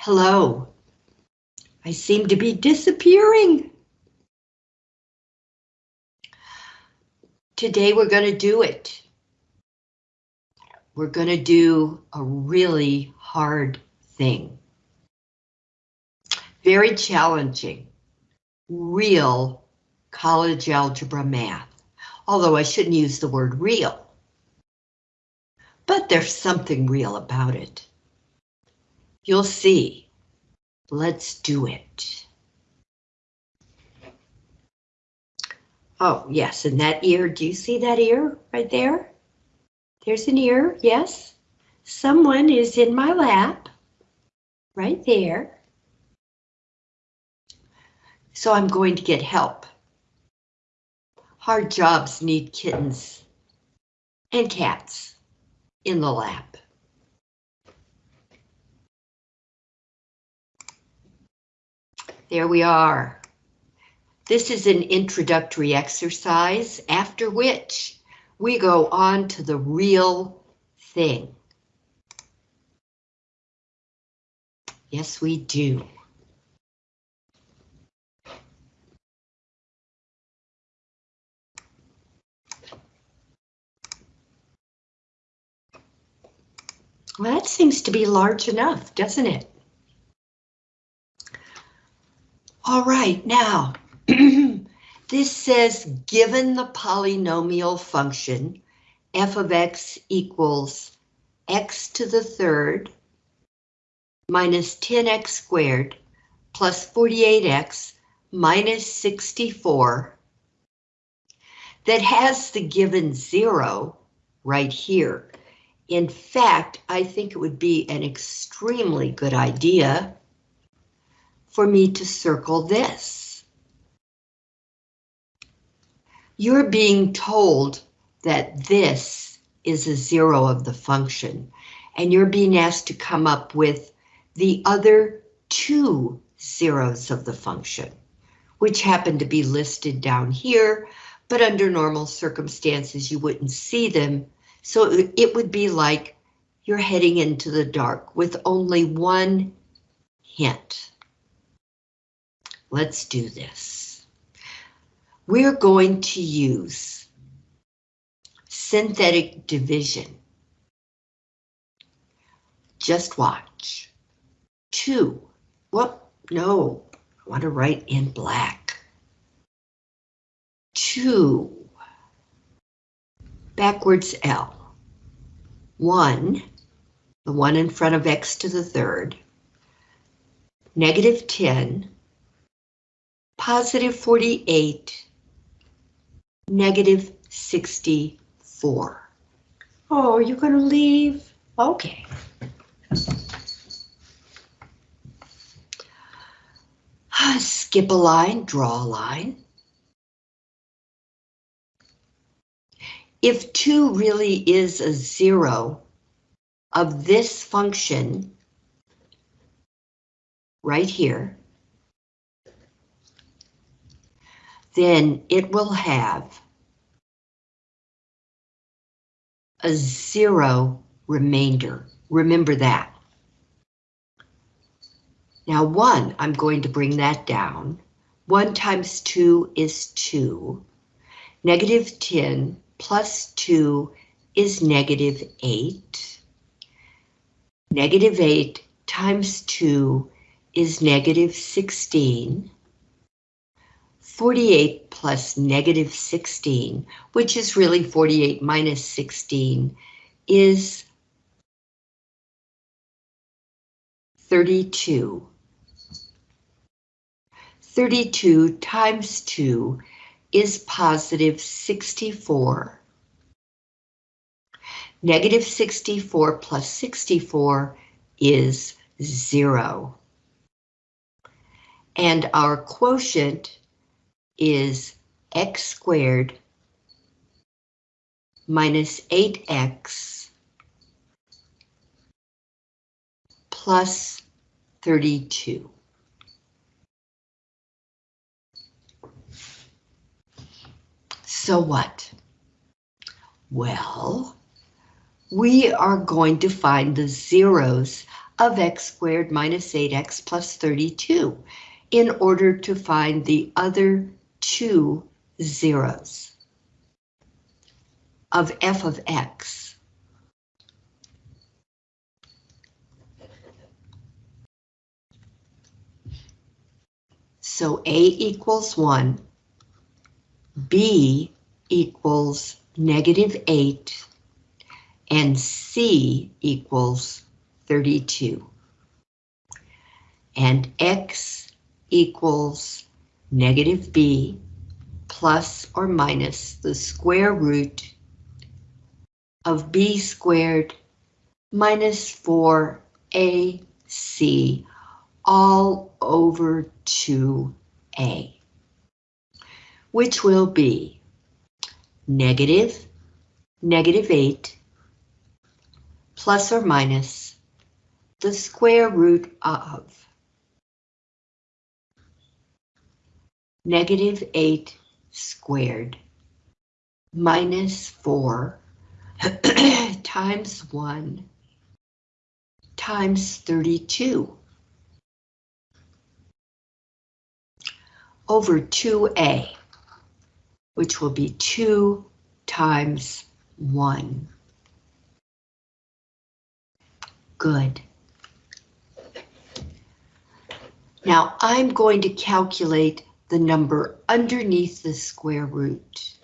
Hello. I seem to be disappearing. Today we're going to do it. We're going to do a really hard thing. Very challenging. Real college algebra math. Although I shouldn't use the word real. But there's something real about it. You'll see. Let's do it. Oh, yes, and that ear, do you see that ear right there? There's an ear, yes. Someone is in my lap, right there. So I'm going to get help. Hard jobs need kittens and cats in the lap. There we are. This is an introductory exercise, after which we go on to the real thing. Yes, we do. Well, that seems to be large enough, doesn't it? All right, now, this says given the polynomial function f of x equals x to the third minus 10x squared plus 48x minus 64 that has the given zero right here. In fact, I think it would be an extremely good idea for me to circle this. You're being told that this is a zero of the function, and you're being asked to come up with the other two zeros of the function, which happen to be listed down here, but under normal circumstances you wouldn't see them, so it would be like you're heading into the dark with only one hint. Let's do this. We're going to use synthetic division. Just watch. Two. What? No, I want to write in black. Two. Backwards L. One, the one in front of x to the third. Negative 10 positive 48, negative 64. Oh, you're going to leave? Okay. Skip a line, draw a line. If 2 really is a zero of this function right here, then it will have a zero remainder. Remember that. Now one, I'm going to bring that down. One times two is two. Negative 10 plus two is negative eight. Negative eight times two is negative 16. 48 plus negative 16, which is really 48 minus 16, is 32. 32 times 2 is positive 64. Negative 64 plus 64 is 0. And our quotient is x squared minus 8x plus 32. So what? Well, we are going to find the zeros of x squared minus 8x plus 32 in order to find the other two zeros of f of x. So A equals 1, B equals negative 8, and C equals 32. And X equals negative B plus or minus the square root of B squared minus 4AC all over 2A, which will be negative, negative 8, plus or minus the square root of negative 8 squared minus 4 times 1 times 32 over 2a, which will be 2 times 1. Good. Now I'm going to calculate the number underneath the square root.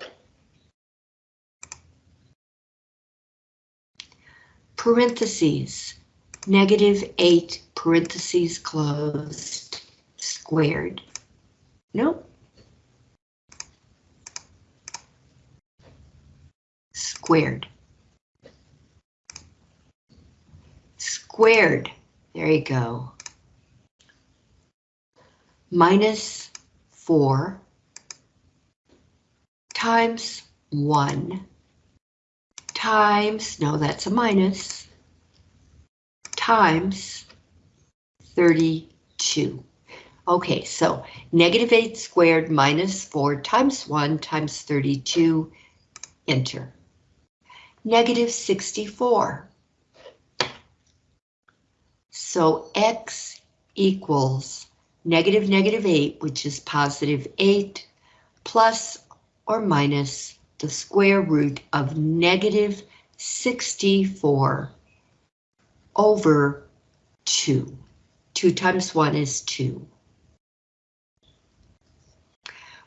Parentheses, negative 8 parentheses closed, squared. Nope. Squared. Squared. There you go. Minus 4 times 1 times, no, that's a minus, times 32. Okay, so negative 8 squared minus 4 times 1 times 32, enter. Negative 64. So x equals negative negative 8, which is positive 8, plus or minus the square root of negative 64 over 2. 2 times 1 is 2.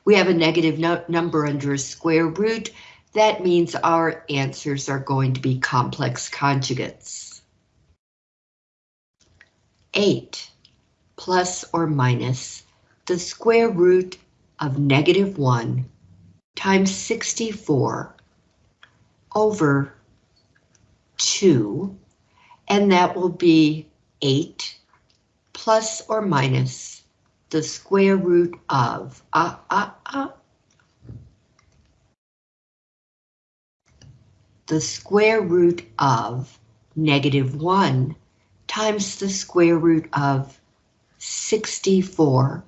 We have a negative no number under a square root. That means our answers are going to be complex conjugates. 8 plus or minus the square root of negative 1 times 64 over 2, and that will be 8 plus or minus the square root of, uh, uh, uh, the square root of negative 1 times the square root of 64,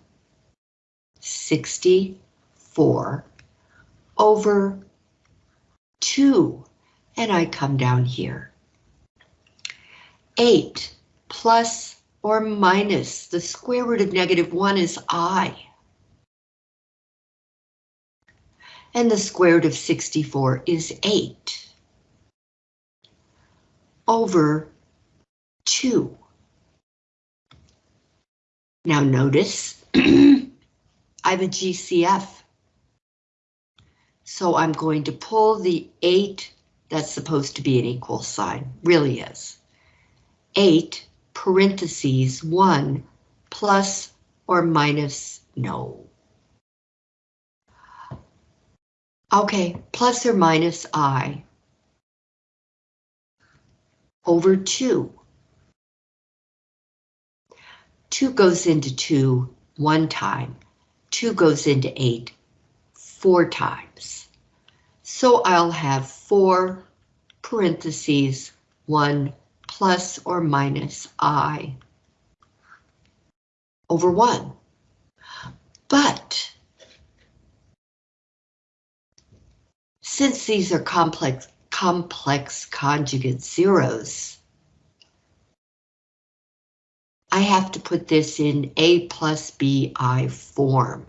64 over 2, and I come down here. 8 plus or minus the square root of negative 1 is i. And the square root of 64 is 8 over 2. Now notice, I have a GCF. So I'm going to pull the 8 that's supposed to be an equal sign, really is. 8 parentheses 1 plus or minus no. Okay, plus or minus i over 2. 2 goes into 2 one time. 2 goes into 8 four times. So I'll have 4 parentheses 1 plus or minus i over 1. But since these are complex complex conjugate zeros, I have to put this in A plus BI form.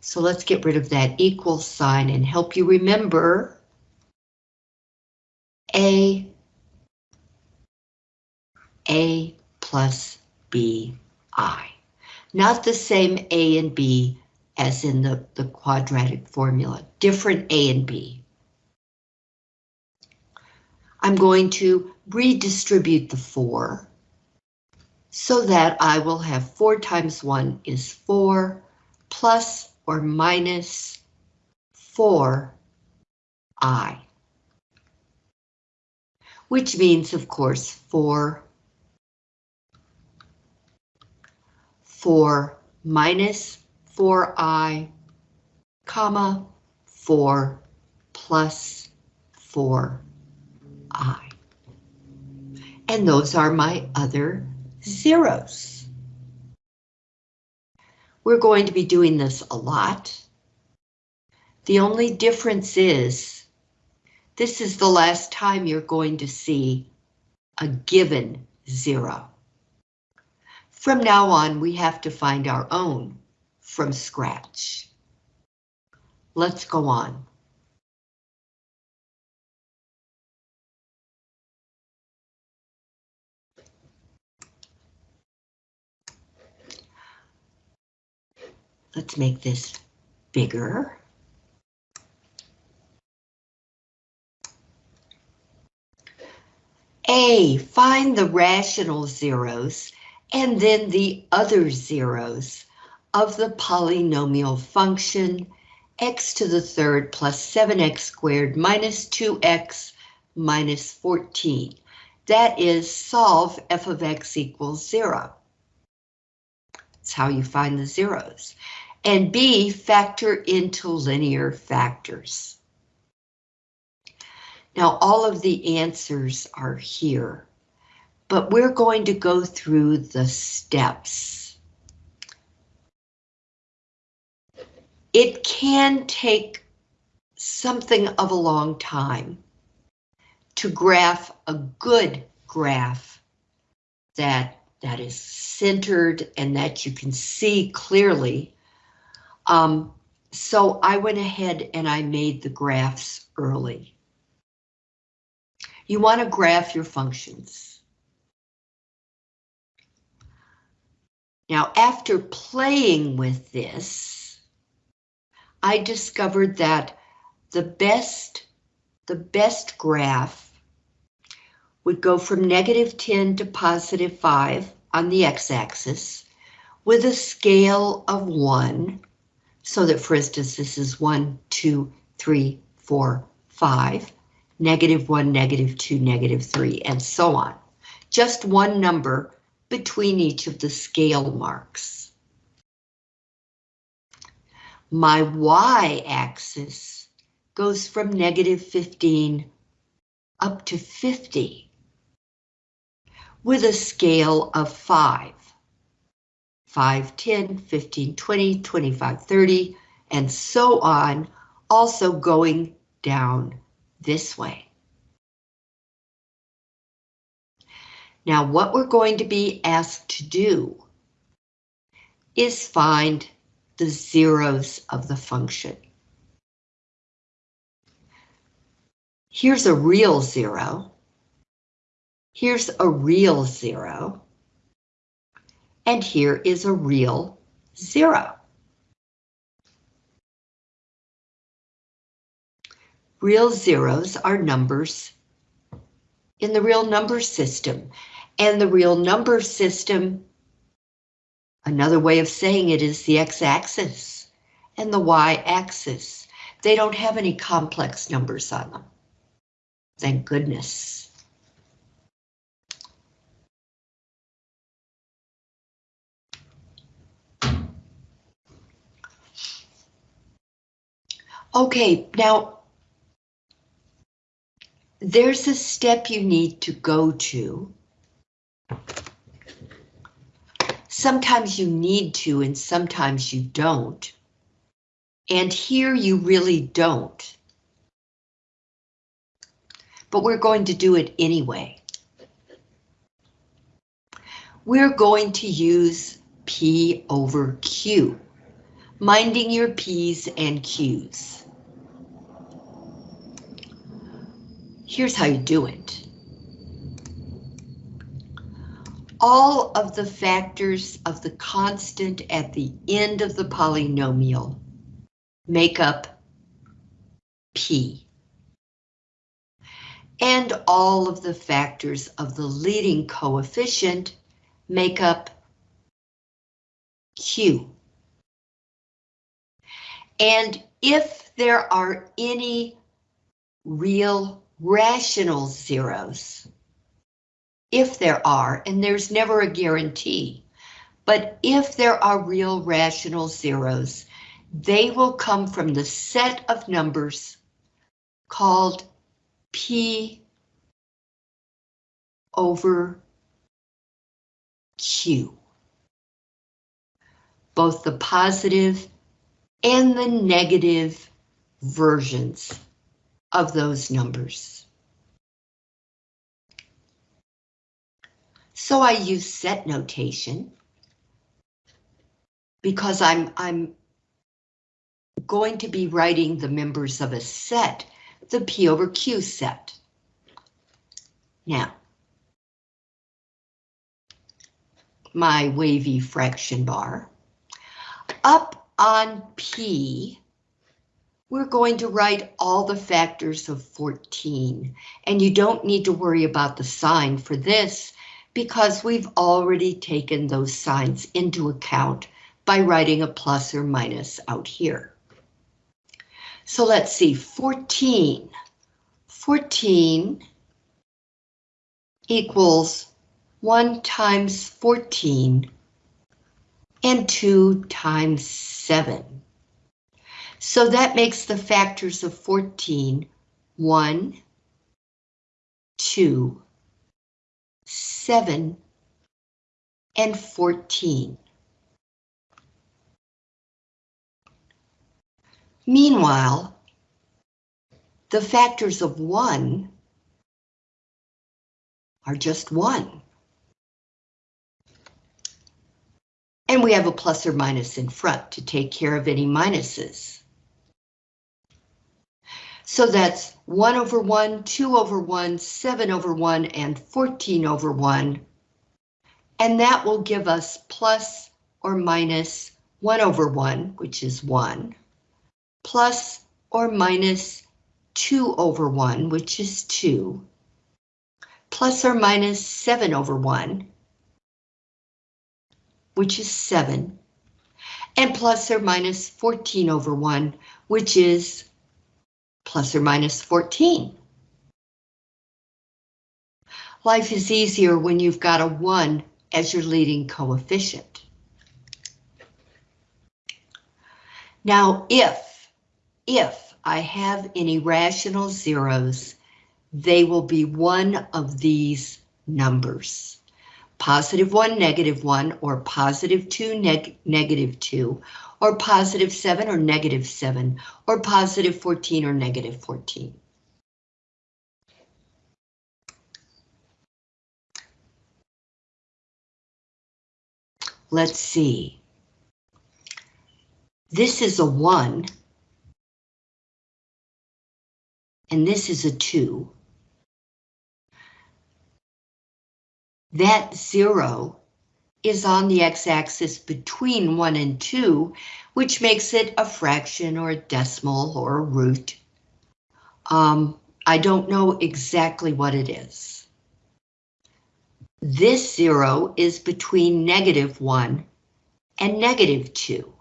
So let's get rid of that equal sign and help you remember A, A plus BI. Not the same A and B as in the, the quadratic formula, different A and B. I'm going to redistribute the 4 so that I will have 4 times 1 is 4 plus or minus 4i. Which means, of course, 4, 4 minus 4i, comma, 4 plus 4i. And those are my other zeros. We're going to be doing this a lot. The only difference is this is the last time you're going to see a given zero. From now on, we have to find our own from scratch. Let's go on. Let's make this bigger. A, find the rational zeros and then the other zeros of the polynomial function x to the third plus 7x squared minus 2x minus 14. That is solve f of x equals 0. That's how you find the zeros and B, factor into linear factors. Now, all of the answers are here, but we're going to go through the steps. It can take something of a long time to graph a good graph that that is centered and that you can see clearly um, so I went ahead and I made the graphs early. You want to graph your functions. Now, after playing with this, I discovered that the best, the best graph would go from negative 10 to positive 5 on the x-axis with a scale of 1 so that, for instance, this is one, two, three, four, five, negative one, negative two, negative three, and so on. Just one number between each of the scale marks. My y-axis goes from negative 15 up to 50 with a scale of 5. 5, 10, 15, 20, 25, 30, and so on, also going down this way. Now what we're going to be asked to do is find the zeros of the function. Here's a real zero. Here's a real zero and here is a real zero. Real zeros are numbers in the real number system, and the real number system, another way of saying it is the x-axis and the y-axis. They don't have any complex numbers on them. Thank goodness. Okay, now there's a step you need to go to. Sometimes you need to and sometimes you don't. And here you really don't. But we're going to do it anyway. we're going to use P over Q, minding your P's and Q's. Here's how you do it. All of the factors of the constant at the end of the polynomial make up P. And all of the factors of the leading coefficient make up Q. And if there are any real rational zeros, if there are, and there's never a guarantee, but if there are real rational zeros, they will come from the set of numbers called P over Q. Both the positive and the negative versions of those numbers. So I use set notation because I'm, I'm going to be writing the members of a set, the P over Q set. Now, my wavy fraction bar. Up on P, we're going to write all the factors of 14, and you don't need to worry about the sign for this because we've already taken those signs into account by writing a plus or minus out here. So let's see, 14. 14 equals 1 times 14 and 2 times 7. So that makes the factors of 14 1, 2, 7, and 14. Meanwhile, the factors of 1 are just 1. And we have a plus or minus in front to take care of any minuses. So that's 1 over 1, 2 over 1, 7 over 1, and 14 over 1. And that will give us plus or minus 1 over 1, which is 1 plus or minus 2 over 1, which is 2, plus or minus 7 over 1, which is 7, and plus or minus 14 over 1, which is plus or minus 14. Life is easier when you've got a 1 as your leading coefficient. Now, if if I have any rational zeros, they will be one of these numbers. Positive 1, negative 1, or positive 2, neg negative 2, or positive 7 or negative 7, or positive 14 or negative 14. Let's see. This is a 1 and this is a 2. That 0 is on the x-axis between 1 and 2, which makes it a fraction or a decimal or a root. Um, I don't know exactly what it is. This 0 is between negative 1 and negative 2.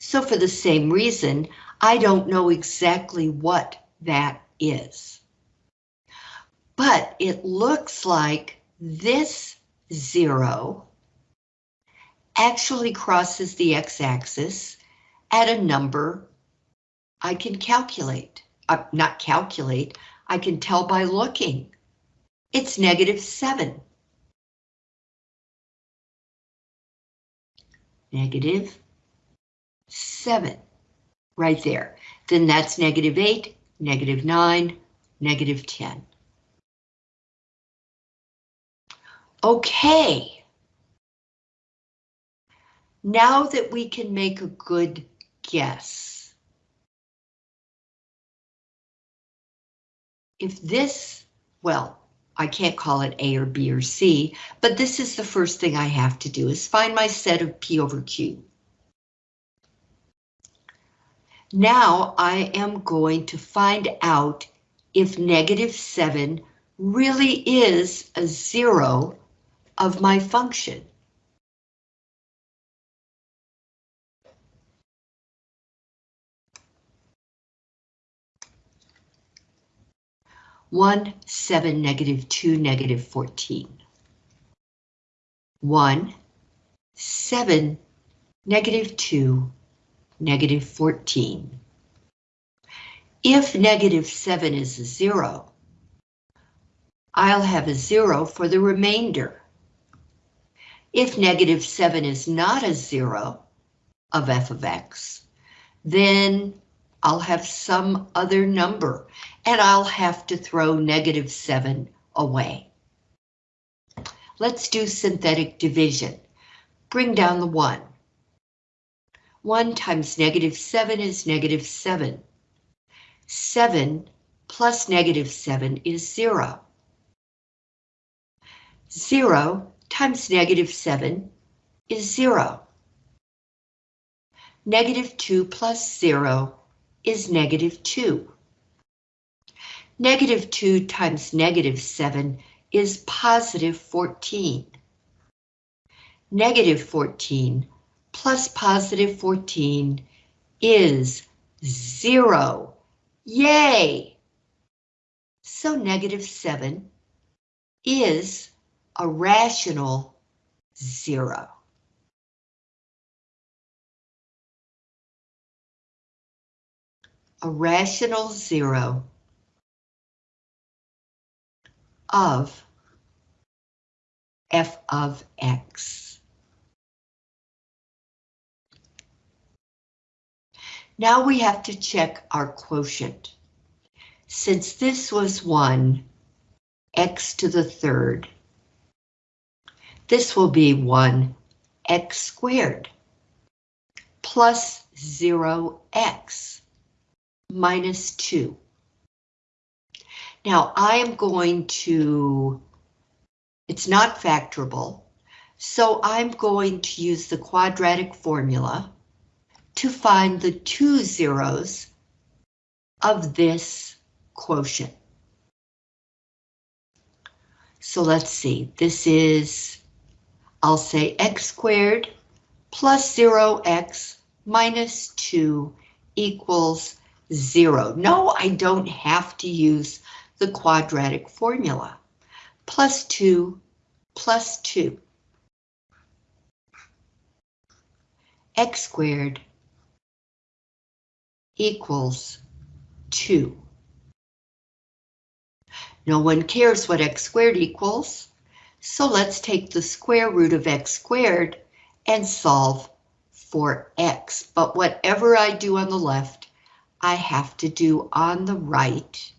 So for the same reason, I don't know exactly what that is. But it looks like this zero actually crosses the x-axis at a number I can calculate. Uh, not calculate, I can tell by looking. It's negative 7. Negative 7, right there. Then that's negative 8, negative 9, negative 10. Okay. Now that we can make a good guess. If this, well, I can't call it A or B or C, but this is the first thing I have to do is find my set of P over Q. Now I am going to find out if negative 7 really is a zero of my function. One, seven, negative two, negative 14. One, seven, negative two, negative 14. If negative 7 is a zero, I'll have a zero for the remainder. If negative 7 is not a zero of f of x, then I'll have some other number, and I'll have to throw negative 7 away. Let's do synthetic division. Bring down the 1. 1 times negative 7 is negative 7. 7 plus negative 7 is 0. 0 times negative 7 is 0. Negative 2 plus 0 is negative 2. Negative 2 times negative 7 is positive 14. Negative 14 plus positive 14 is 0. Yay! So negative 7 is a rational 0. a rational zero of f of x. Now we have to check our quotient. Since this was 1, x to the third, this will be 1 x squared plus 0x minus 2. Now I am going to, it's not factorable, so I'm going to use the quadratic formula to find the two zeros of this quotient. So let's see, this is, I'll say x squared plus 0x minus 2 equals zero. No, I don't have to use the quadratic formula. Plus two, plus two. x squared equals 2. No one cares what x squared equals, so let's take the square root of x squared and solve for x. But whatever I do on the left, I have to do on the right,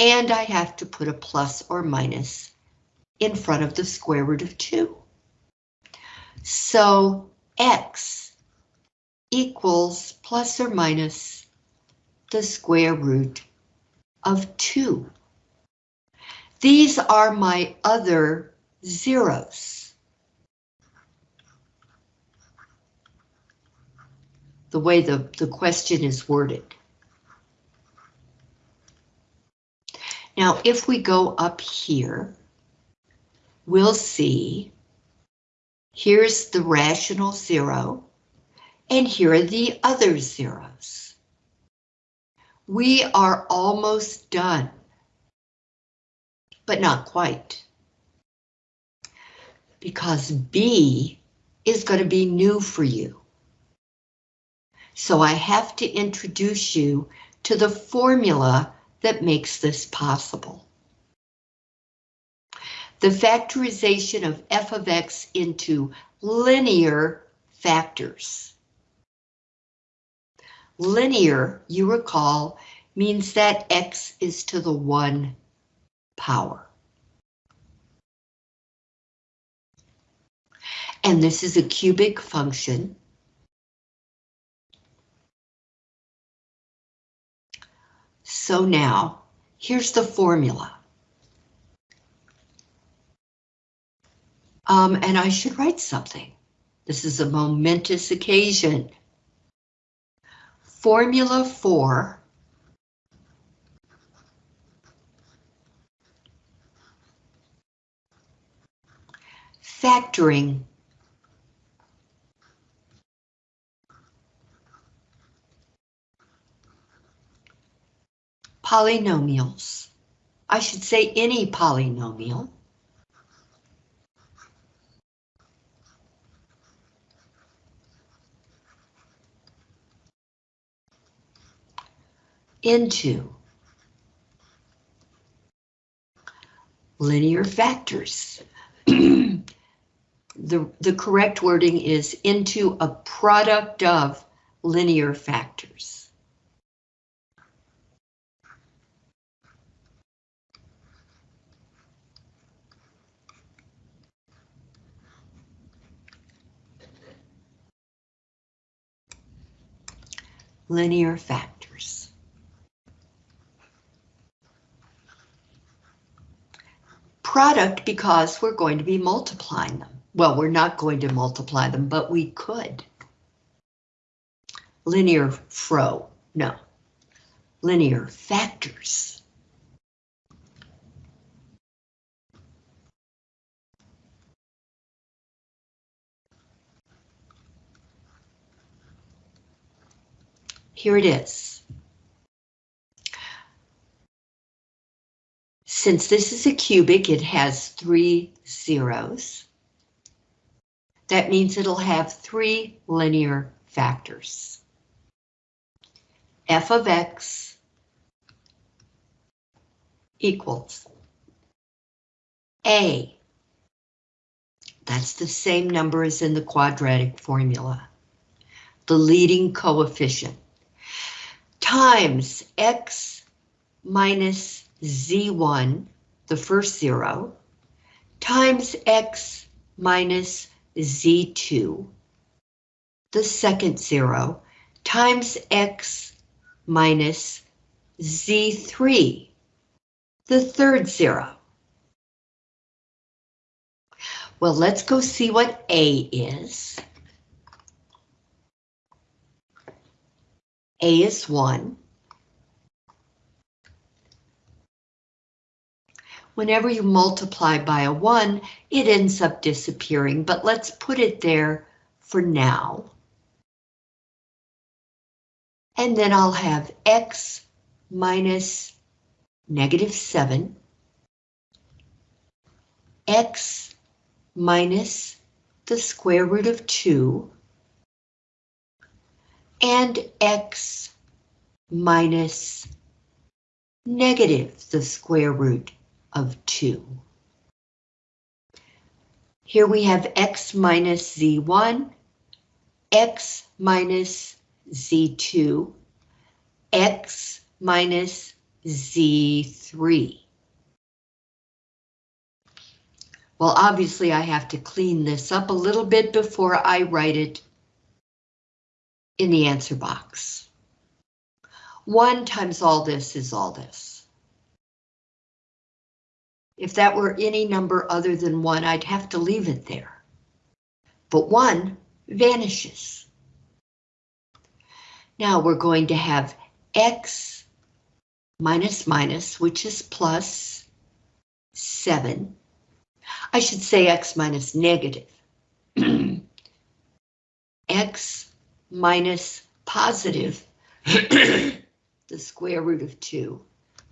and I have to put a plus or minus in front of the square root of 2. So x equals plus or minus the square root of 2. These are my other zeros. The way the, the question is worded. Now, if we go up here, we'll see here's the rational zero, and here are the other zeros. We are almost done, but not quite. Because B is going to be new for you. So I have to introduce you to the formula that makes this possible. The factorization of f of x into linear factors. Linear, you recall, means that x is to the one power. And this is a cubic function. So now, here's the formula. Um, and I should write something. This is a momentous occasion. Formula for factoring polynomials. I should say any polynomial. into linear factors. the, the correct wording is into a product of linear factors. Linear factors. Product because we're going to be multiplying them. Well, we're not going to multiply them, but we could. Linear fro, no. Linear factors. Here it is. Since this is a cubic, it has three zeros. That means it'll have three linear factors. f of x equals a. That's the same number as in the quadratic formula. The leading coefficient times x minus z1, the first zero, times x minus z2, the second zero, times x minus z3, the third zero. Well, let's go see what A is. A is 1. Whenever you multiply by a 1, it ends up disappearing, but let's put it there for now. And then I'll have x minus negative 7, x minus the square root of 2, and x minus negative the square root of 2. Here we have x minus z1, x minus z2, x minus z3. Well, obviously I have to clean this up a little bit before I write it in the answer box. 1 times all this is all this. If that were any number other than 1, I'd have to leave it there. But 1 vanishes. Now we're going to have x minus minus, which is plus 7. I should say x minus negative. x minus positive the square root of 2.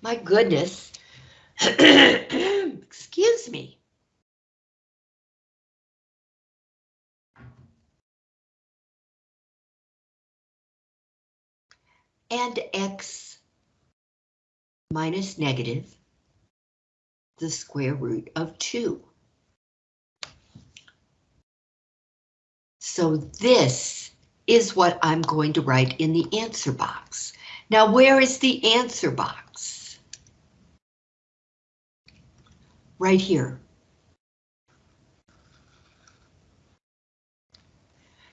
My goodness. Excuse me. And x minus negative the square root of 2. So this is what I'm going to write in the answer box. Now, where is the answer box? Right here.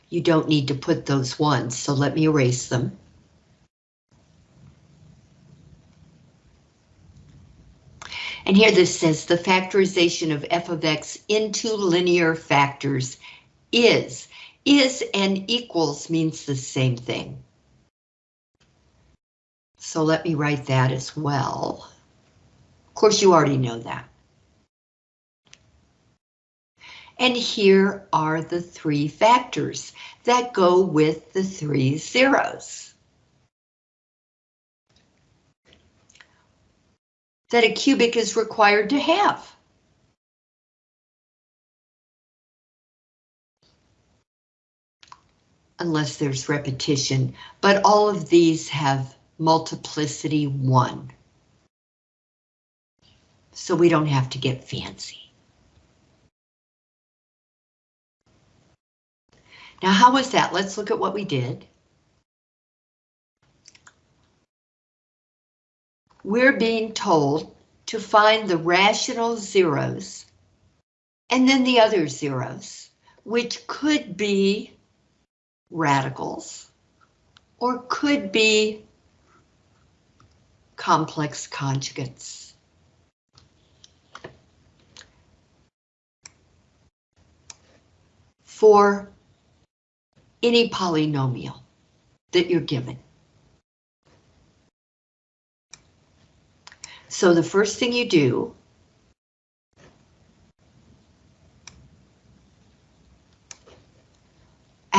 you don't need to put those ones, so let me erase them. And here this says the factorization of f of x into linear factors is. Is and equals means the same thing. So let me write that as well. Of course, you already know that. And here are the three factors that go with the three zeros. That a cubic is required to have. Unless there's repetition, but all of these have multiplicity one. So we don't have to get fancy. Now, how was that? Let's look at what we did. We're being told to find the rational zeros and then the other zeros, which could be radicals or could be complex conjugates. For any polynomial that you're given. So the first thing you do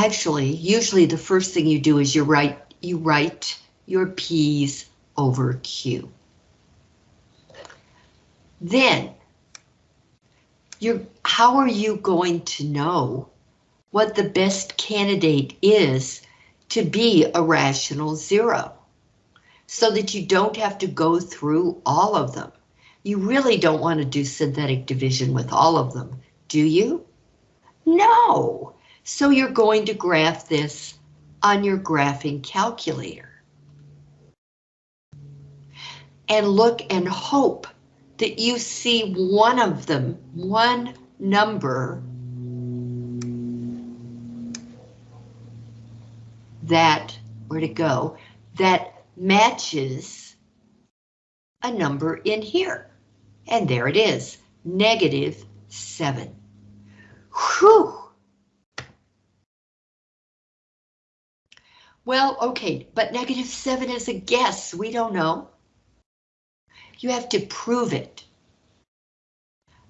Actually, usually the first thing you do is you write you write your P's over Q. Then, you're, how are you going to know what the best candidate is to be a rational zero so that you don't have to go through all of them. You really don't want to do synthetic division with all of them, do you? No. So you're going to graph this on your graphing calculator. And look and hope that you see one of them, one number that, where to go, that matches a number in here. And there it is, negative 7. Whew! Well, okay, but negative 7 is a guess, we don't know. You have to prove it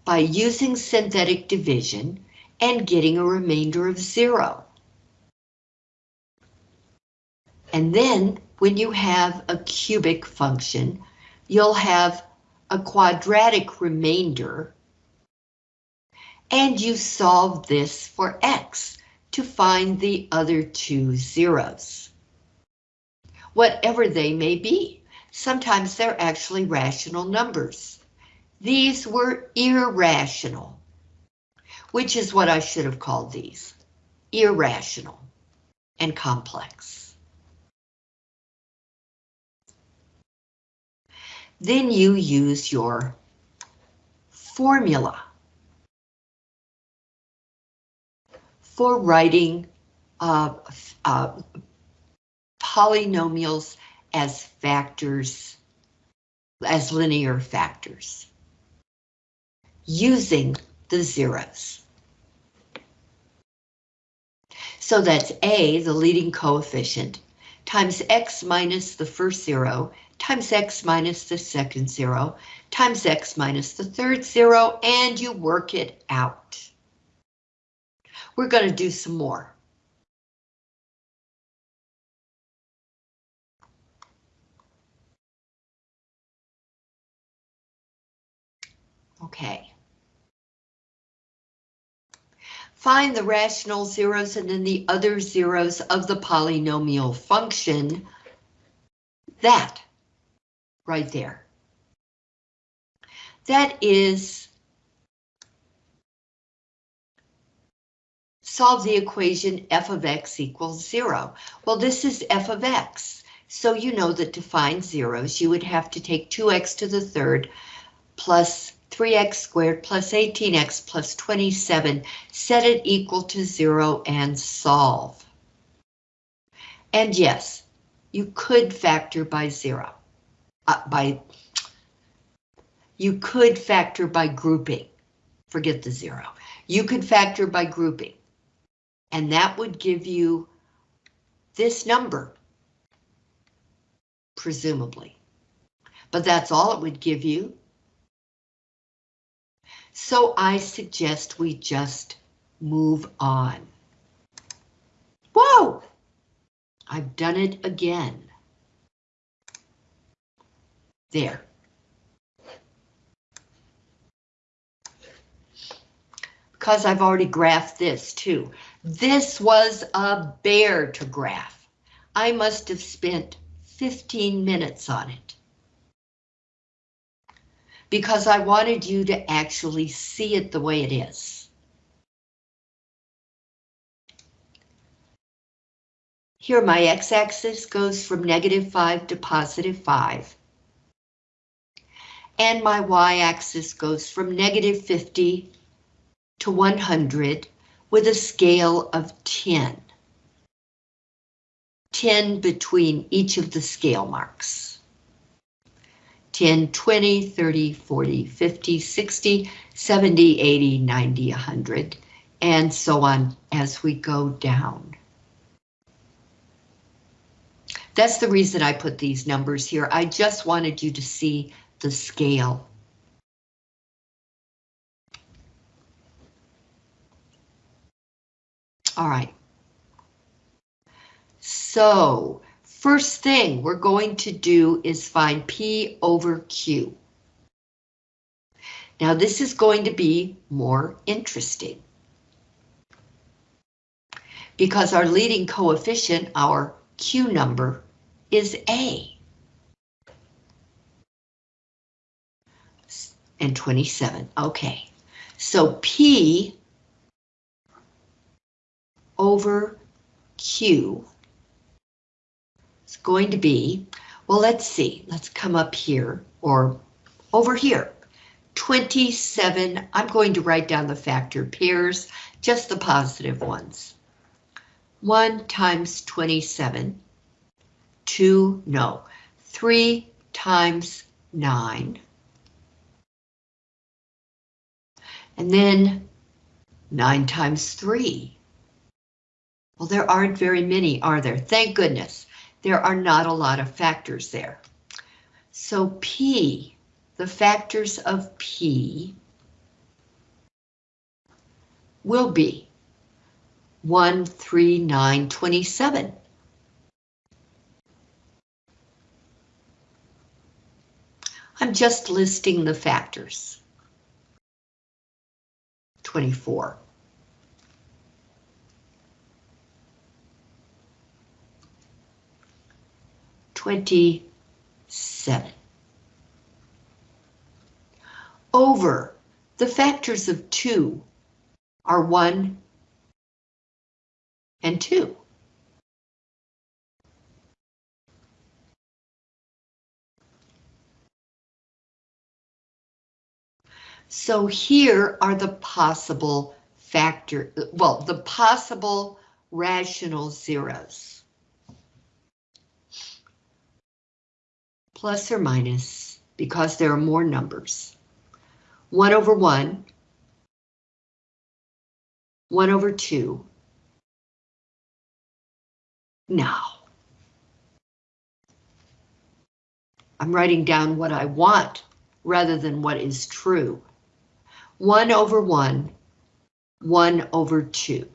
by using synthetic division and getting a remainder of 0. And then when you have a cubic function, you'll have a quadratic remainder. And you solve this for x to find the other two zeros. Whatever they may be, sometimes they're actually rational numbers. These were irrational, which is what I should have called these, irrational and complex. Then you use your formula for writing uh, uh, polynomials as factors, as linear factors, using the zeros. So that's A, the leading coefficient, times x minus the first zero times x minus the second zero, times x minus the third zero, and you work it out. We're going to do some more. Okay. Find the rational zeros and then the other zeros of the polynomial function. That right there. That is solve the equation f of x equals zero. Well, this is f of x. So you know that to find zeros, you would have to take 2x to the third plus 3x squared plus 18x plus 27, set it equal to zero and solve. And yes, you could factor by zero, uh, by, you could factor by grouping, forget the zero. You could factor by grouping, and that would give you this number, presumably. But that's all it would give you. So I suggest we just move on. Whoa! I've done it again. There. Because I've already graphed this too. This was a bear to graph. I must have spent 15 minutes on it. Because I wanted you to actually see it the way it is. Here my x-axis goes from negative 5 to positive 5. And my y-axis goes from negative 50 to 100 with a scale of 10. 10 between each of the scale marks. 10, 20, 30, 40, 50, 60, 70, 80, 90, 100, and so on as we go down. That's the reason I put these numbers here. I just wanted you to see the scale. All right. So, first thing we're going to do is find P over Q. Now this is going to be more interesting. Because our leading coefficient, our Q number, is A. And 27, okay. So P over Q is going to be, well, let's see, let's come up here or over here. 27, I'm going to write down the factor pairs, just the positive ones. 1 times 27, 2, no, 3 times 9. And then 9 times 3. Well, there aren't very many, are there? Thank goodness. There are not a lot of factors there. So P, the factors of P will be 1, 3, 9, 27. I'm just listing the factors. 24. 27. Over the factors of 2 are 1 and 2. So here are the possible factor, well, the possible rational zeros. Plus or minus, because there are more numbers. 1 over 1, 1 over 2. Now, I'm writing down what I want rather than what is true. 1 over 1, 1 over 2.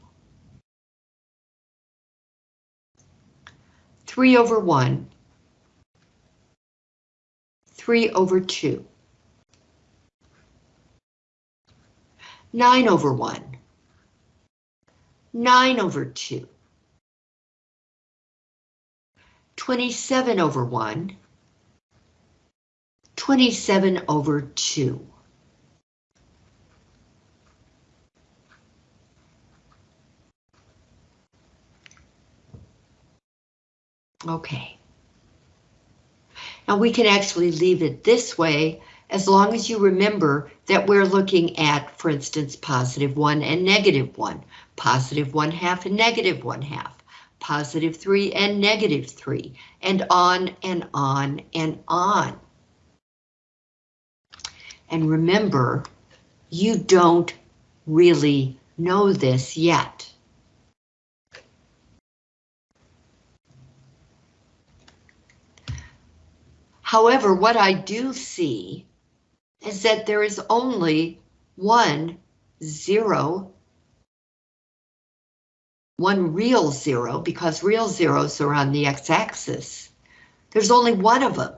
3 over 1, 3 over 2. 9 over 1. 9 over 2. 27 over 1. 27 over 2. Okay. Now we can actually leave it this way as long as you remember that we're looking at, for instance, positive 1 and negative 1, positive 1 half and negative 1 half, positive 3 and negative 3, and on and on and on. And remember, you don't really know this yet. However, what I do see is that there is only one zero, one real zero, because real zeros are on the x-axis. There's only one of them.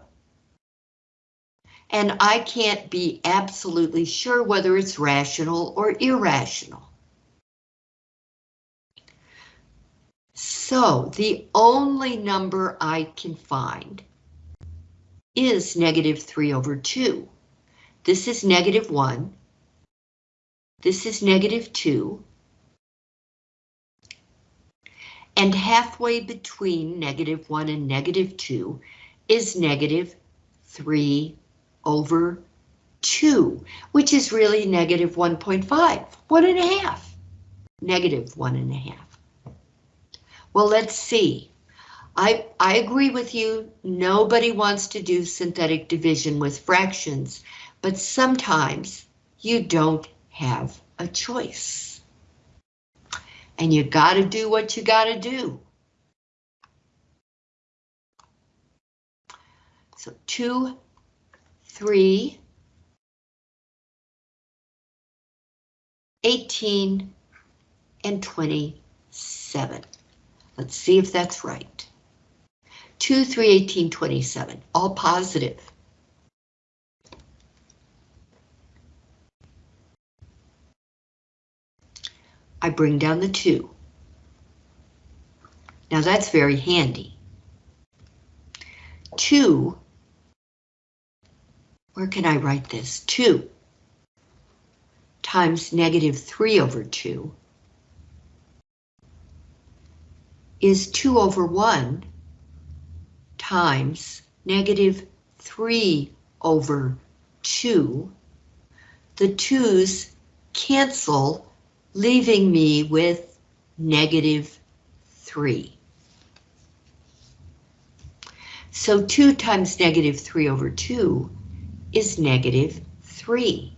And I can't be absolutely sure whether it's rational or irrational. So the only number I can find is negative 3 over 2. This is negative 1. This is negative 2. And halfway between negative 1 and negative 2 is negative 3 over 2, which is really negative 1.5, one and a half, negative one and a half. Well, let's see. I, I agree with you, nobody wants to do synthetic division with fractions, but sometimes you don't have a choice. And you gotta do what you gotta do. So two, three, 18, and 27. Let's see if that's right. 2, 3, 18, 27, all positive. I bring down the 2. Now that's very handy. 2, where can I write this? 2 times negative 3 over 2 is 2 over 1 times negative 3 over 2. The 2's cancel, leaving me with negative 3. So 2 times negative 3 over 2 is negative 3.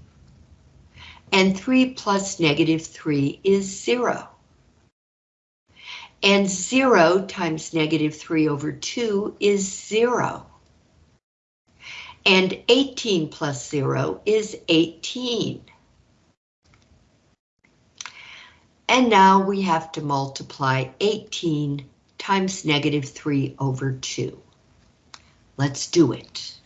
And 3 plus negative 3 is 0. And 0 times negative 3 over 2 is 0. And 18 plus 0 is 18. And now we have to multiply 18 times negative 3 over 2. Let's do it.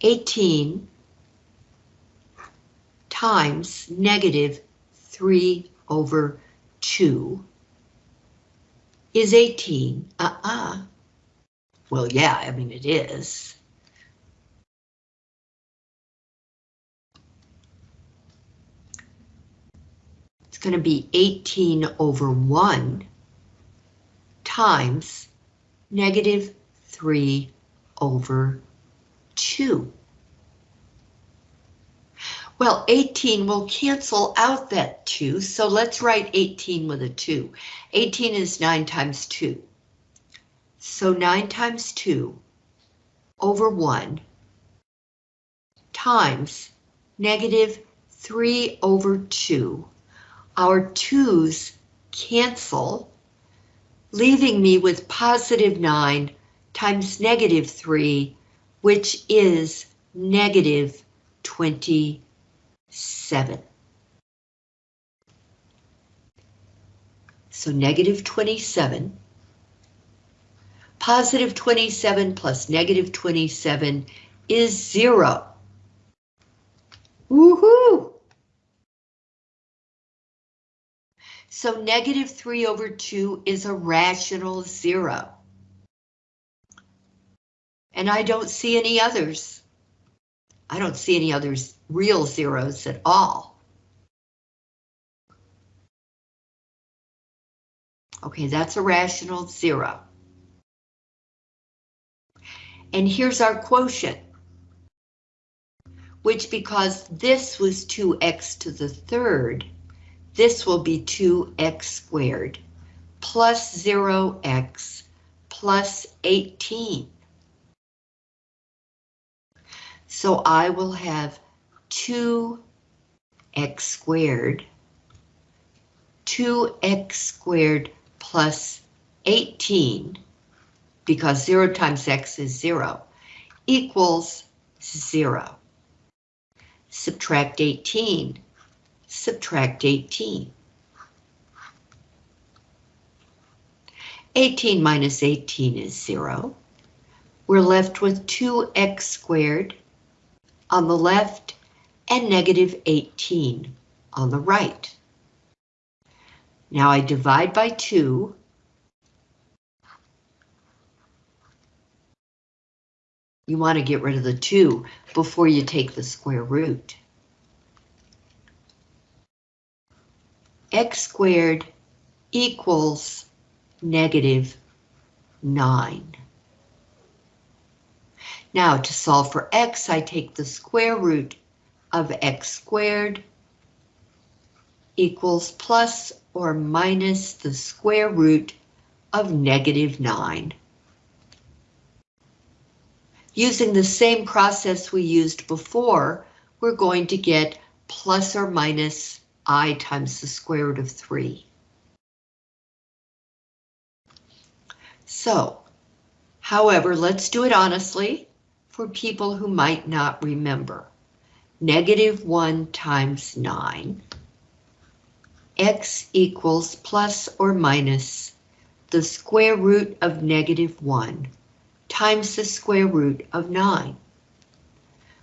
18 times negative 3 over 2 is 18. Uh-uh. Well, yeah, I mean, it is. It's going to be 18 over 1 times negative 3 over 2. Well, 18 will cancel out that 2, so let's write 18 with a 2. 18 is 9 times 2. So 9 times 2 over 1 times negative 3 over 2. Our 2's cancel, leaving me with positive 9 times negative 3 which is negative 27. So negative 27, positive 27 plus negative 27 is zero. Woohoo! So negative 3 over 2 is a rational zero and I don't see any others. I don't see any others real zeros at all. Okay, that's a rational zero. And here's our quotient, which because this was 2x to the third, this will be 2x squared plus 0x plus 18. So I will have 2x squared, 2x squared plus 18, because 0 times x is 0, equals 0. Subtract 18, subtract 18. 18 minus 18 is 0. We're left with 2x squared on the left and negative 18 on the right. Now I divide by 2. You want to get rid of the 2 before you take the square root. x squared equals negative 9. Now to solve for x, I take the square root of x squared equals plus or minus the square root of negative 9. Using the same process we used before, we're going to get plus or minus i times the square root of 3. So, however, let's do it honestly for people who might not remember. Negative 1 times 9. x equals plus or minus the square root of negative 1 times the square root of 9.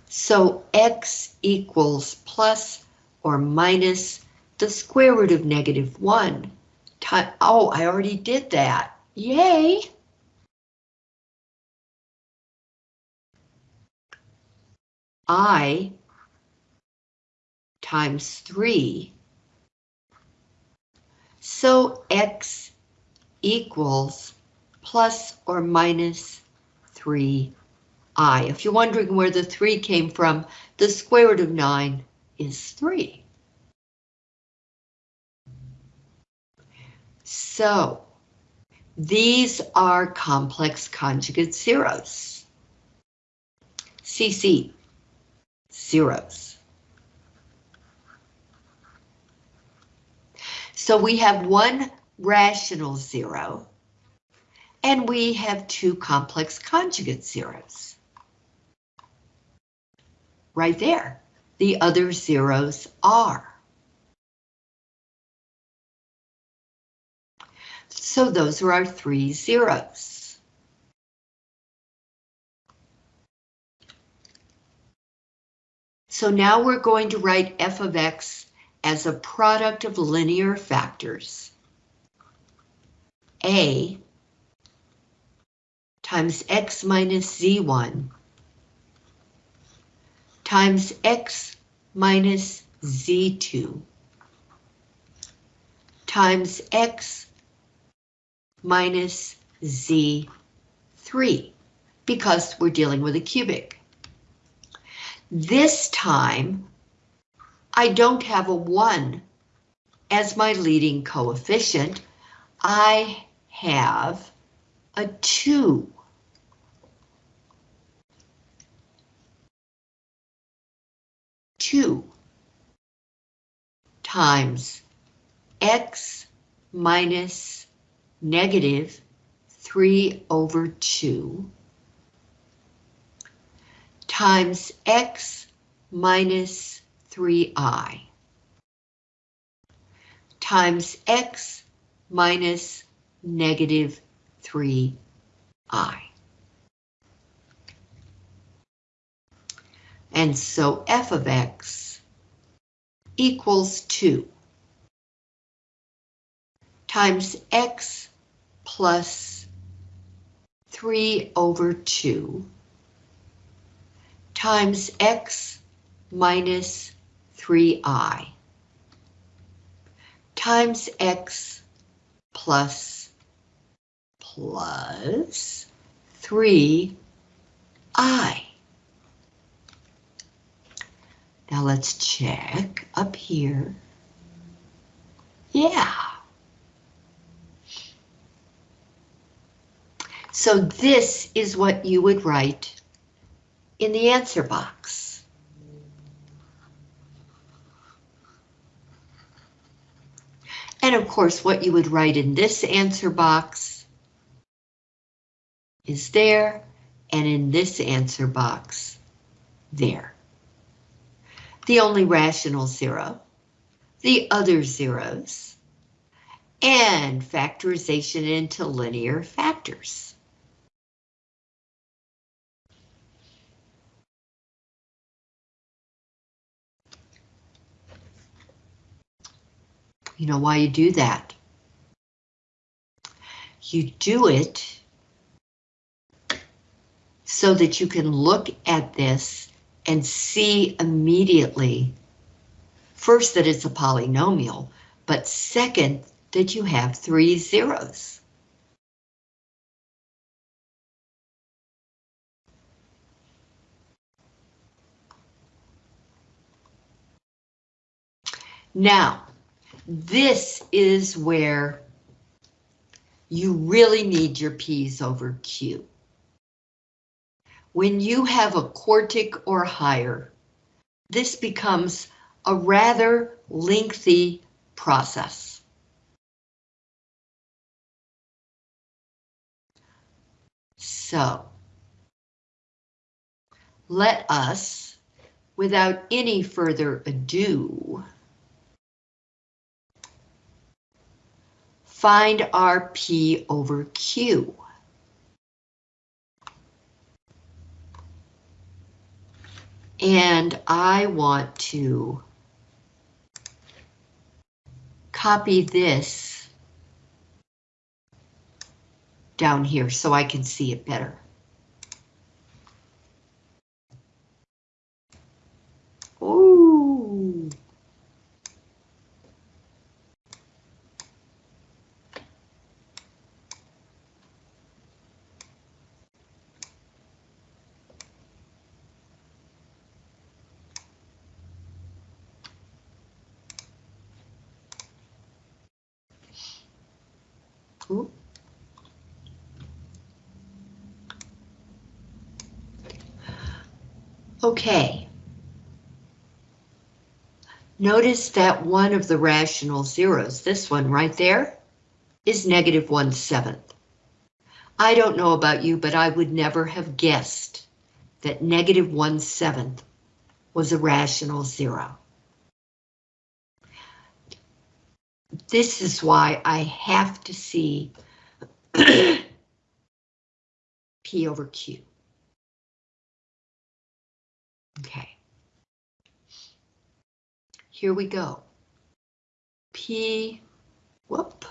So x equals plus or minus the square root of negative 1. Oh, I already did that. Yay! I times 3. So x equals plus or minus 3i. If you're wondering where the 3 came from, the square root of 9 is 3. So these are complex conjugate zeros. CC, zeros. So we have one rational zero, and we have two complex conjugate zeros. Right there. The other zeros are. So those are our three zeros. So now we're going to write f of x as a product of linear factors. A times x minus z1 times x minus z2 times x minus Z3 because we're dealing with a cubic. This time, I don't have a 1 as my leading coefficient. I have a 2. Two times x minus negative 3 over 2 times x minus 3i times x minus negative 3i. And so f of x equals 2 times x plus 3 over 2 times x minus 3i times x plus plus 3 I. Now let's check up here. Yeah. So this is what you would write in the answer box. And of course, what you would write in this answer box is there, and in this answer box, there. The only rational zero, the other zeros, and factorization into linear factors. You know why you do that? You do it so that you can look at this and see immediately, first that it's a polynomial, but second, that you have three zeros. Now, this is where you really need your P's over Q. When you have a quartic or higher, this becomes a rather lengthy process. So, let us, without any further ado, find our P over Q. And I want to copy this down here so I can see it better. Ooh. Okay. Notice that one of the rational zeros, this one right there, is negative one seventh. I don't know about you, but I would never have guessed that negative one seventh was a rational zero. This is why I have to see P over Q. Okay. Here we go. P, whoop.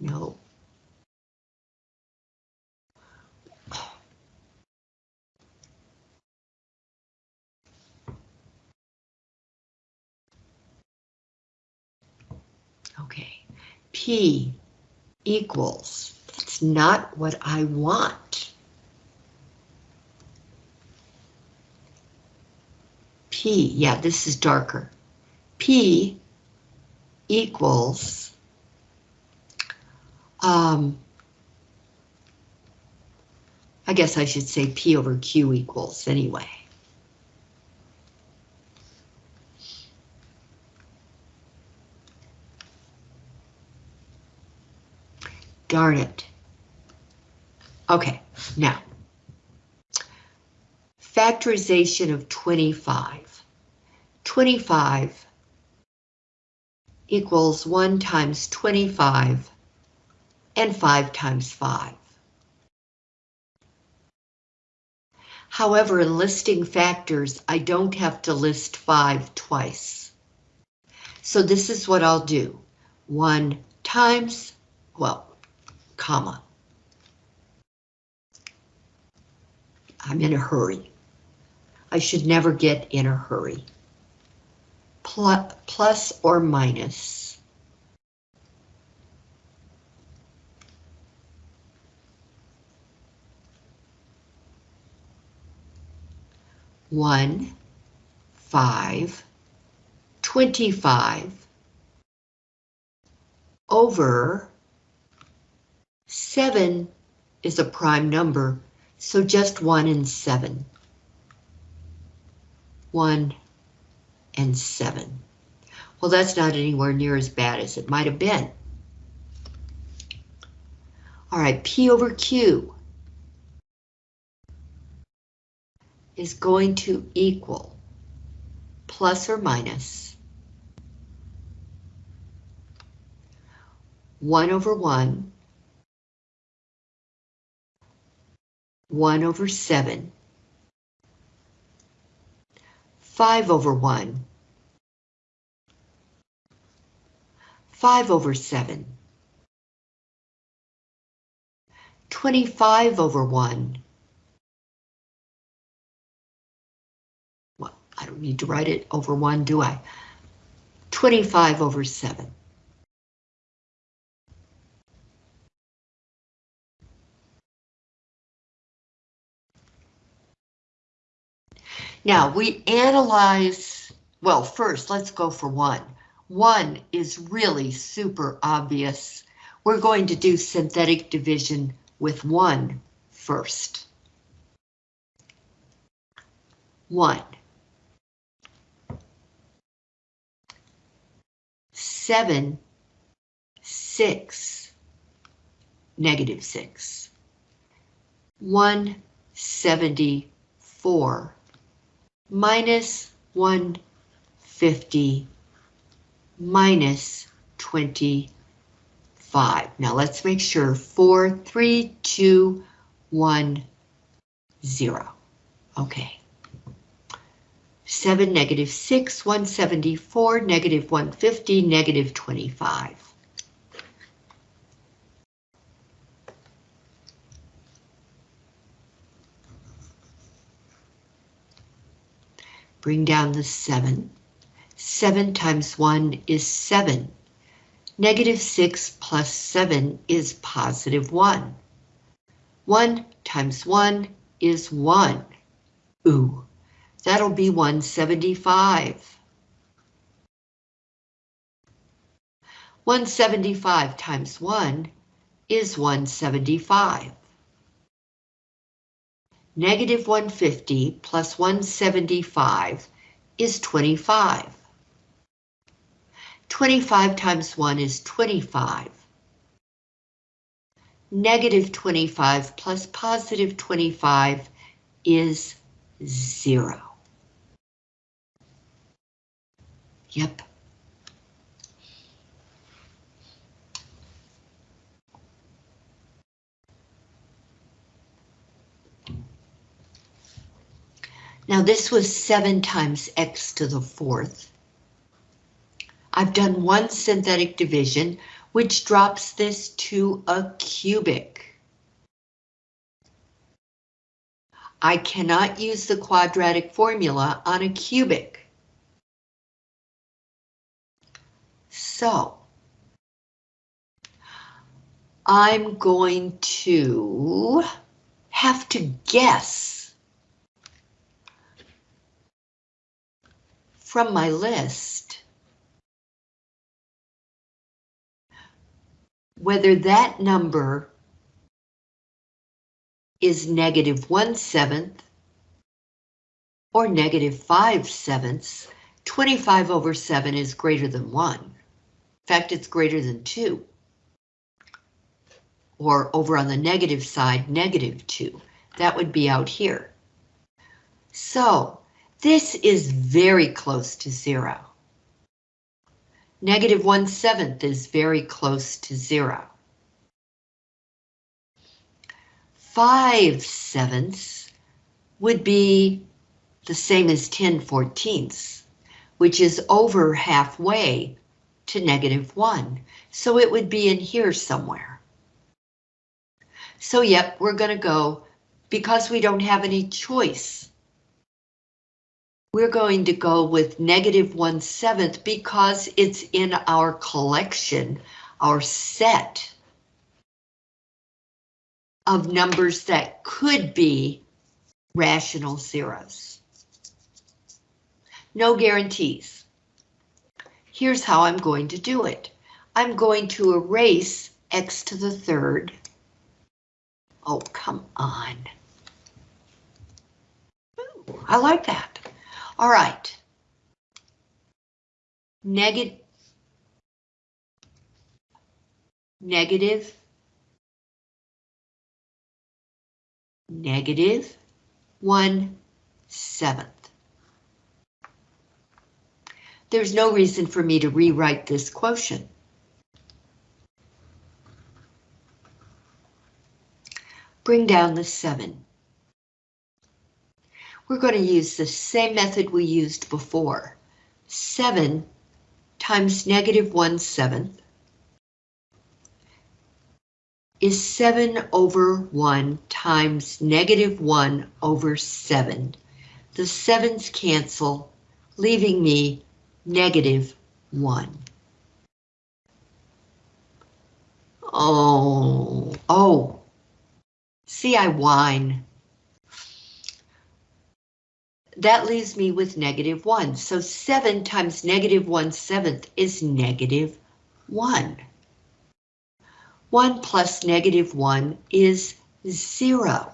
No. Okay, P equals, that's not what I want. P, yeah, this is darker. P equals, um, I guess I should say P over Q equals anyway. Darn it. Okay, now. Factorization of 25. 25 equals 1 times 25 and 5 times 5. However, in listing factors, I don't have to list 5 twice. So this is what I'll do. 1 times, well, comma. I'm in a hurry. I should never get in a hurry. Plus, plus or minus. One, five, twenty-five over 7 is a prime number, so just 1 and 7. 1 and 7. Well, that's not anywhere near as bad as it might have been. All right, P over Q is going to equal plus or minus 1 over 1, 1 over 7, 5 over 1, 5 over 7, 25 over 1. Well, I don't need to write it over 1, do I? 25 over 7. Now we analyze, well, first let's go for one. One is really super obvious. We're going to do synthetic division with one first. One. Seven, six, negative six. One seventy-four minus 150 minus 25. Now let's make sure 4, 3, 2, 1, 0. Okay. 7, negative 6, 174, negative 150, negative 25. Bring down the 7. 7 times 1 is 7. Negative 6 plus 7 is positive 1. 1 times 1 is 1. Ooh, that'll be 175. 175 times 1 is 175. Negative 150 plus 175 is 25. 25 times 1 is 25. Negative 25 plus positive 25 is 0. Yep. Now this was 7 times x to the fourth. I've done one synthetic division, which drops this to a cubic. I cannot use the quadratic formula on a cubic. So, I'm going to have to guess from my list whether that number is negative 1 seventh or negative 5 sevenths, 25 over 7 is greater than 1. In fact, it's greater than 2. Or over on the negative side, negative 2. That would be out here. So this is very close to zero. Negative one seventh is very close to zero. Five sevenths would be the same as 10 fourteenths, which is over halfway to negative one. So it would be in here somewhere. So yep, we're gonna go because we don't have any choice we're going to go with negative one seventh because it's in our collection, our set of numbers that could be rational zeros. no guarantees. Here's how I'm going to do it. I'm going to erase x to the third. Oh, come on. Ooh, I like that. All right. Negative negative, negative one seventh. There's no reason for me to rewrite this quotient. Bring down the 7. We're going to use the same method we used before. 7 times negative 1 seventh is 7 over 1 times negative 1 over 7. The 7's cancel, leaving me negative 1. Oh, oh. See, I whine. That leaves me with negative 1. So 7 times negative 1 seventh is negative 1. 1 plus negative 1 is 0.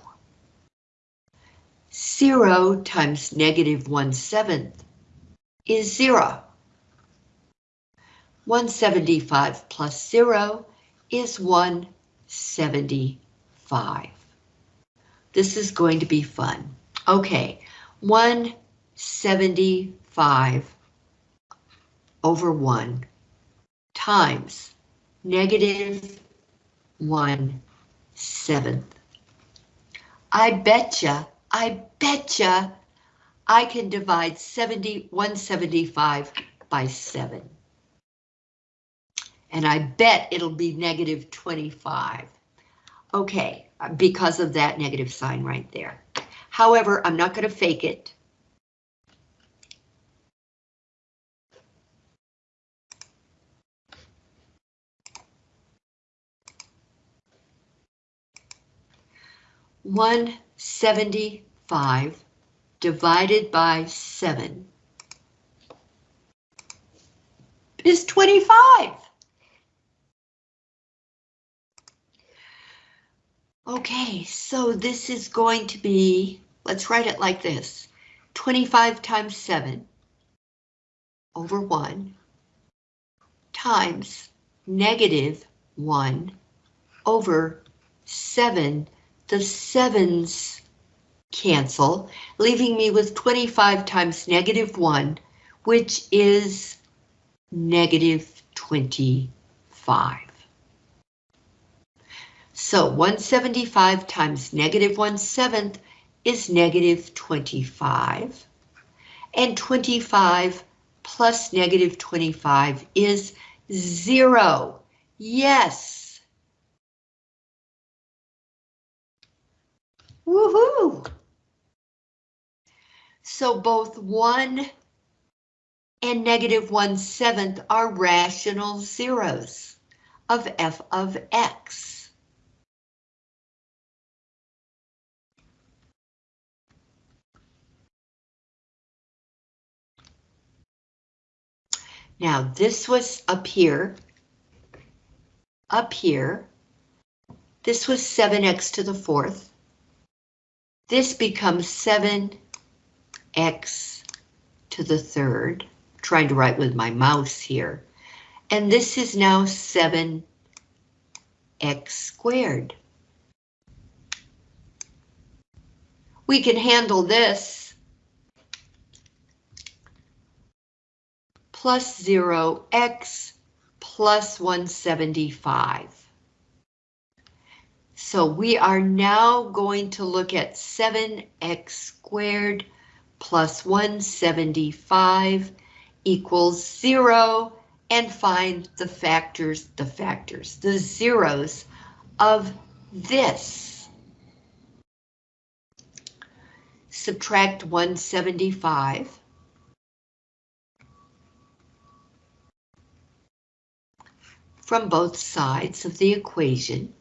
0 times negative 1 seventh is 0. 175 plus 0 is 175. This is going to be fun. Okay, 175 over 1 times negative 1 seventh. I betcha, I betcha I can divide 70, 175 by 7. And I bet it'll be negative 25. Okay, because of that negative sign right there. However, I'm not going to fake it. One seventy-five divided by 7 is 25. Okay, so this is going to be, let's write it like this, 25 times 7 over 1 times negative 1 over 7. The 7's cancel, leaving me with 25 times negative 1, which is negative 25. So 175 times negative 1 seventh is negative 25. And 25 plus negative 25 is 0. Yes. Woohoo! So both 1 and negative 1 seventh are rational zeros of f of x. Now this was up here, up here. This was 7x to the fourth. This becomes 7 x to the third, trying to write with my mouse here, and this is now 7x squared. We can handle this plus 0x plus 175. So we are now going to look at 7x squared plus 175 equals zero and find the factors, the factors, the zeros of this. Subtract 175. From both sides of the equation,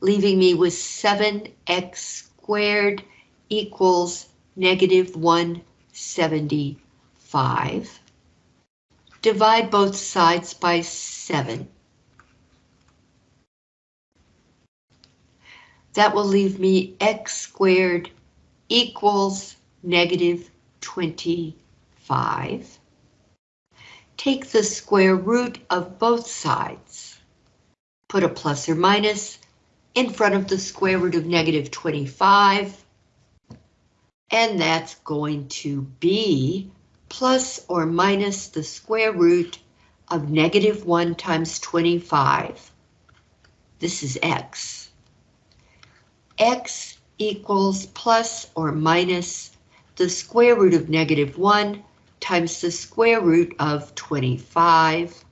leaving me with 7x squared equals negative 175. Divide both sides by 7. That will leave me x squared equals negative 25. Take the square root of both sides. Put a plus or minus in front of the square root of negative 25. And that's going to be plus or minus the square root of negative 1 times 25. This is x. x equals plus or minus the square root of negative 1 times the square root of 25.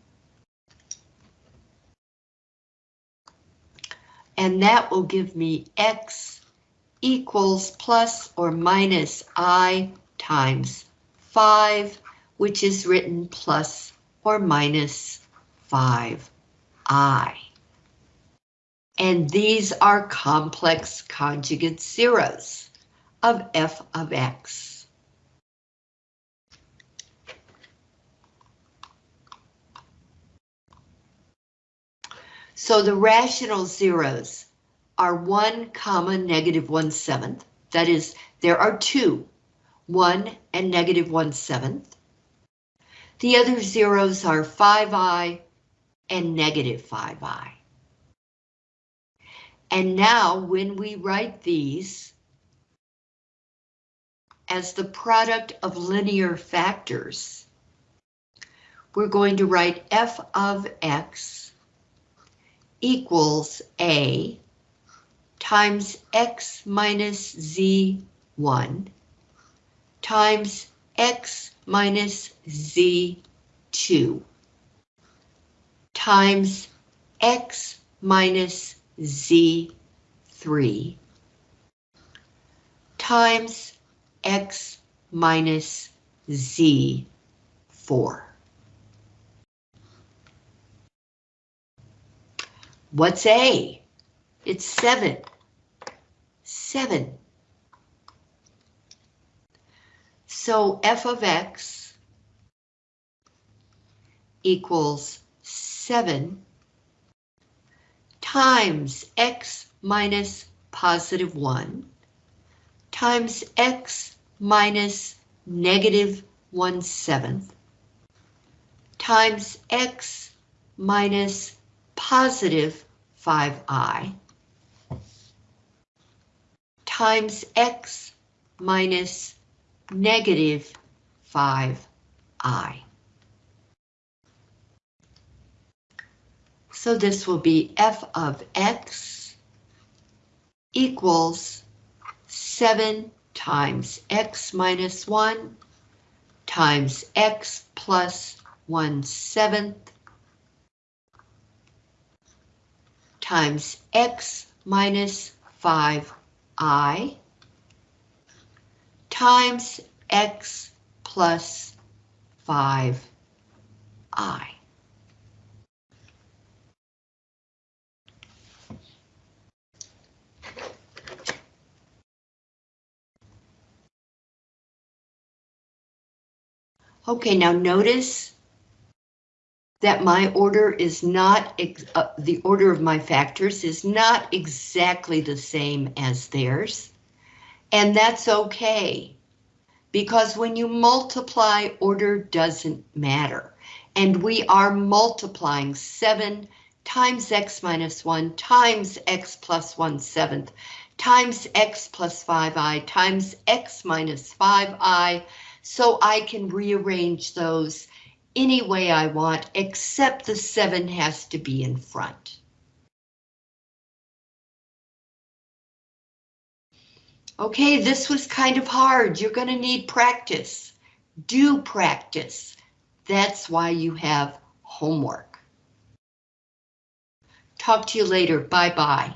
And that will give me x equals plus or minus i times 5, which is written plus or minus 5i. And these are complex conjugate zeros of f of x. So the rational zeros are 1 comma negative 1 seventh. That is, there are two, 1 and negative 1 seventh. The other zeros are 5i and negative 5i. And now when we write these as the product of linear factors, we're going to write f of x equals a times x minus z1 times x minus z2 times x minus z3 times x minus z4. What's A? It's 7. 7. So f of x equals 7 times x minus positive 1 times x minus negative 1 seventh times x minus positive 5i times x minus negative 5i. So this will be f of x equals 7 times x minus 1 times x plus 1 seventh times x minus 5i times x plus 5i. Okay, now notice that my order is not, uh, the order of my factors is not exactly the same as theirs. And that's okay, because when you multiply, order doesn't matter. And we are multiplying 7 times x minus 1 times x plus 1 seventh times x plus 5i times x minus 5i so I can rearrange those any way I want, except the 7 has to be in front. Okay, this was kind of hard. You're going to need practice. Do practice. That's why you have homework. Talk to you later. Bye-bye.